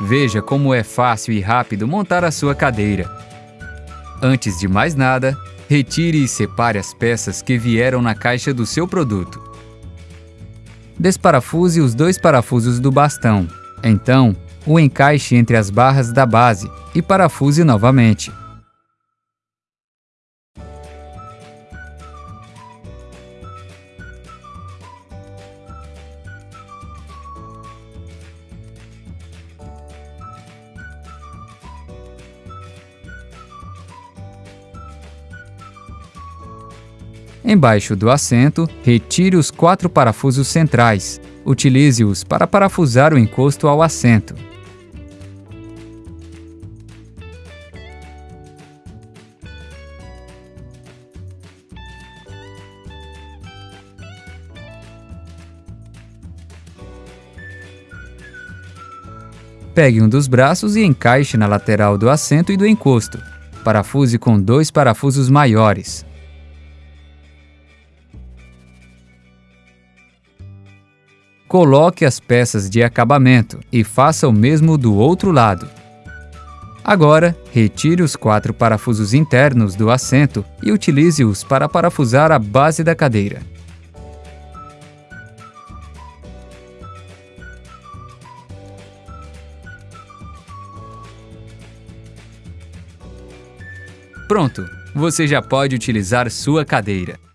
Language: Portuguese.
Veja como é fácil e rápido montar a sua cadeira. Antes de mais nada, retire e separe as peças que vieram na caixa do seu produto. Desparafuse os dois parafusos do bastão. Então, o encaixe entre as barras da base e parafuse novamente. Embaixo do assento, retire os quatro parafusos centrais. Utilize-os para parafusar o encosto ao assento. Pegue um dos braços e encaixe na lateral do assento e do encosto. Parafuse com dois parafusos maiores. Coloque as peças de acabamento e faça o mesmo do outro lado. Agora, retire os quatro parafusos internos do assento e utilize-os para parafusar a base da cadeira. Pronto! Você já pode utilizar sua cadeira.